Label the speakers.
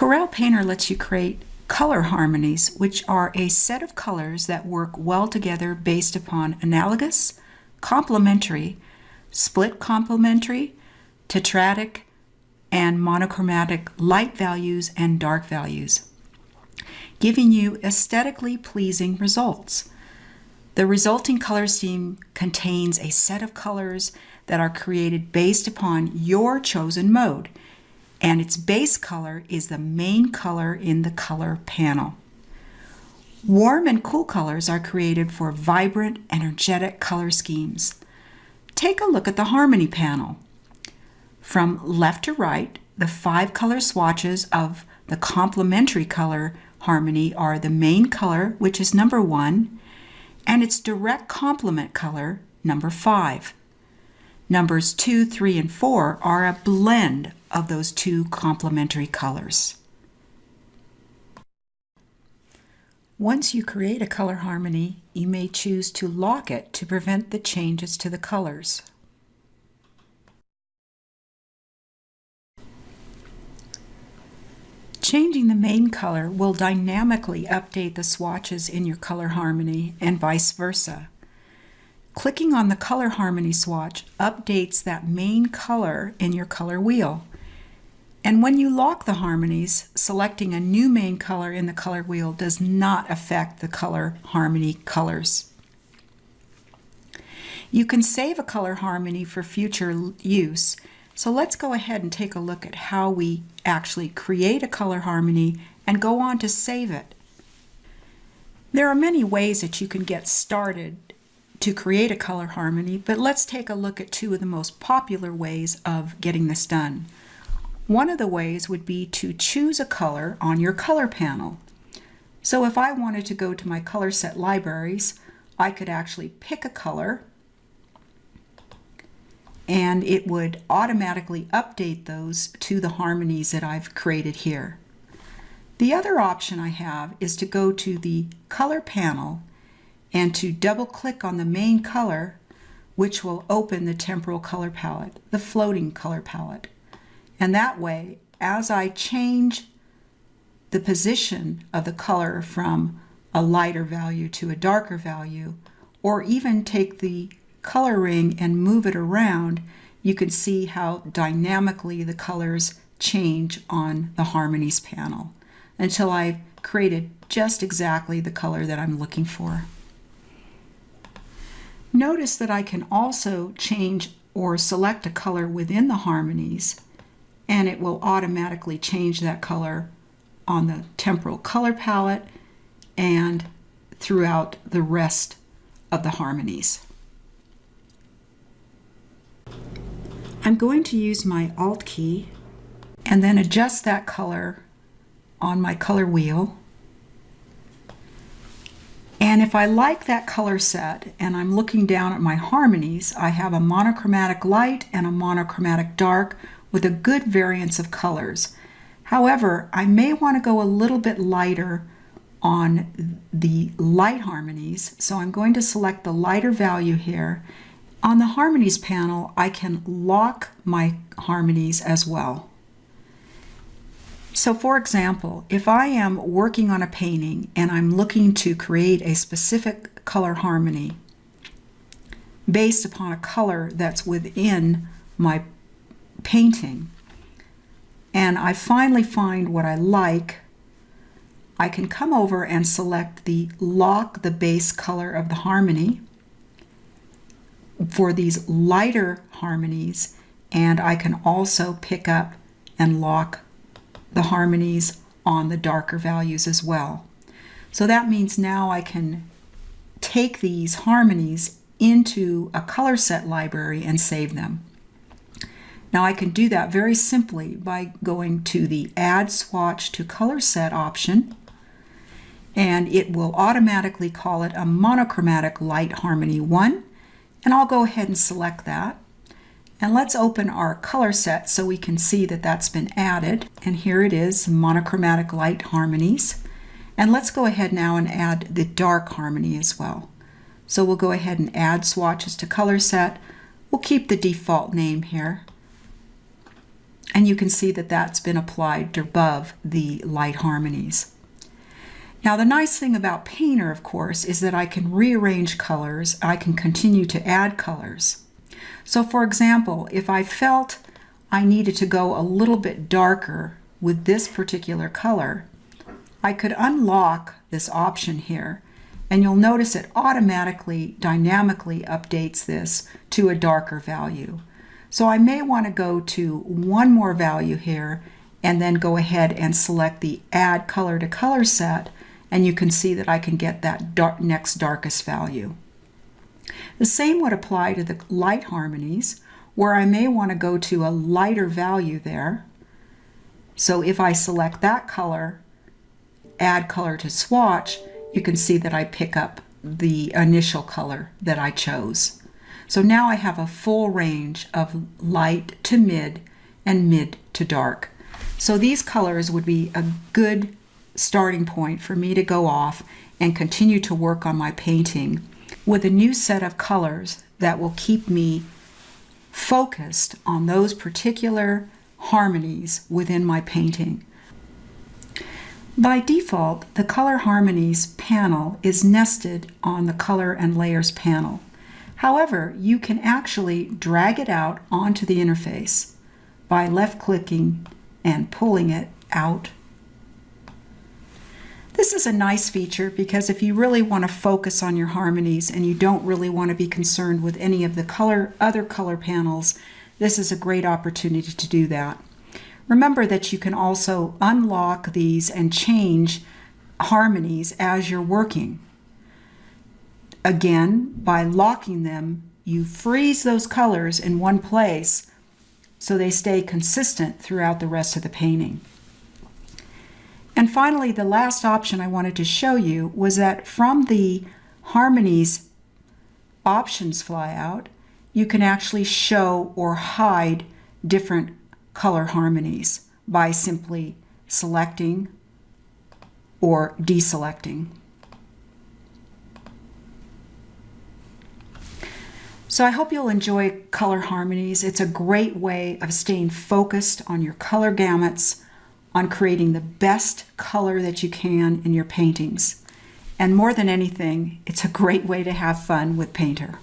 Speaker 1: Corel Painter lets you create color harmonies, which are a set of colors that work well together based upon analogous, complementary, split complementary, tetradic, and monochromatic light values and dark values, giving you aesthetically pleasing results. The resulting color scheme contains a set of colors that are created based upon your chosen mode, and its base color is the main color in the color panel. Warm and cool colors are created for vibrant, energetic color schemes. Take a look at the Harmony panel. From left to right, the five color swatches of the complementary color harmony are the main color, which is number one, and its direct complement color, number five. Numbers two, three, and four are a blend of those two complementary colors. Once you create a color harmony, you may choose to lock it to prevent the changes to the colors. Changing the main color will dynamically update the swatches in your color harmony and vice versa. Clicking on the color harmony swatch updates that main color in your color wheel. And when you lock the harmonies, selecting a new main color in the color wheel does not affect the color harmony colors. You can save a color harmony for future use so let's go ahead and take a look at how we actually create a color harmony and go on to save it. There are many ways that you can get started to create a color harmony, but let's take a look at two of the most popular ways of getting this done. One of the ways would be to choose a color on your color panel. So if I wanted to go to my color set libraries, I could actually pick a color and it would automatically update those to the harmonies that I've created here. The other option I have is to go to the color panel and to double click on the main color which will open the temporal color palette, the floating color palette. And that way, as I change the position of the color from a lighter value to a darker value, or even take the color ring and move it around, you can see how dynamically the colors change on the harmonies panel until I've created just exactly the color that I'm looking for. Notice that I can also change or select a color within the harmonies and it will automatically change that color on the temporal color palette and throughout the rest of the harmonies. I'm going to use my Alt key and then adjust that color on my color wheel. And if I like that color set and I'm looking down at my harmonies, I have a monochromatic light and a monochromatic dark with a good variance of colors. However, I may want to go a little bit lighter on the light harmonies. So I'm going to select the lighter value here on the harmonies panel, I can lock my harmonies as well. So for example, if I am working on a painting and I'm looking to create a specific color harmony based upon a color that's within my painting, and I finally find what I like, I can come over and select the lock the base color of the harmony for these lighter harmonies and I can also pick up and lock the harmonies on the darker values as well. So that means now I can take these harmonies into a color set library and save them. Now I can do that very simply by going to the Add Swatch to Color Set option and it will automatically call it a monochromatic light harmony 1 and I'll go ahead and select that. And let's open our color set so we can see that that's been added. And here it is, monochromatic light harmonies. And let's go ahead now and add the dark harmony as well. So we'll go ahead and add swatches to color set. We'll keep the default name here. And you can see that that's been applied above the light harmonies. Now the nice thing about Painter, of course, is that I can rearrange colors. I can continue to add colors. So for example, if I felt I needed to go a little bit darker with this particular color, I could unlock this option here and you'll notice it automatically dynamically updates this to a darker value. So I may want to go to one more value here and then go ahead and select the add color to color set and you can see that I can get that dark, next darkest value. The same would apply to the light harmonies where I may want to go to a lighter value there. So if I select that color, add color to swatch, you can see that I pick up the initial color that I chose. So now I have a full range of light to mid and mid to dark. So these colors would be a good starting point for me to go off and continue to work on my painting with a new set of colors that will keep me focused on those particular harmonies within my painting. By default, the Color Harmonies panel is nested on the Color and Layers panel. However, you can actually drag it out onto the interface by left-clicking and pulling it out. This is a nice feature because if you really want to focus on your harmonies and you don't really want to be concerned with any of the color other color panels, this is a great opportunity to do that. Remember that you can also unlock these and change harmonies as you're working. Again, by locking them, you freeze those colors in one place so they stay consistent throughout the rest of the painting. And finally, the last option I wanted to show you was that from the harmonies options flyout, you can actually show or hide different color harmonies by simply selecting or deselecting. So I hope you'll enjoy color harmonies. It's a great way of staying focused on your color gamuts, on creating the best color that you can in your paintings. And more than anything, it's a great way to have fun with Painter.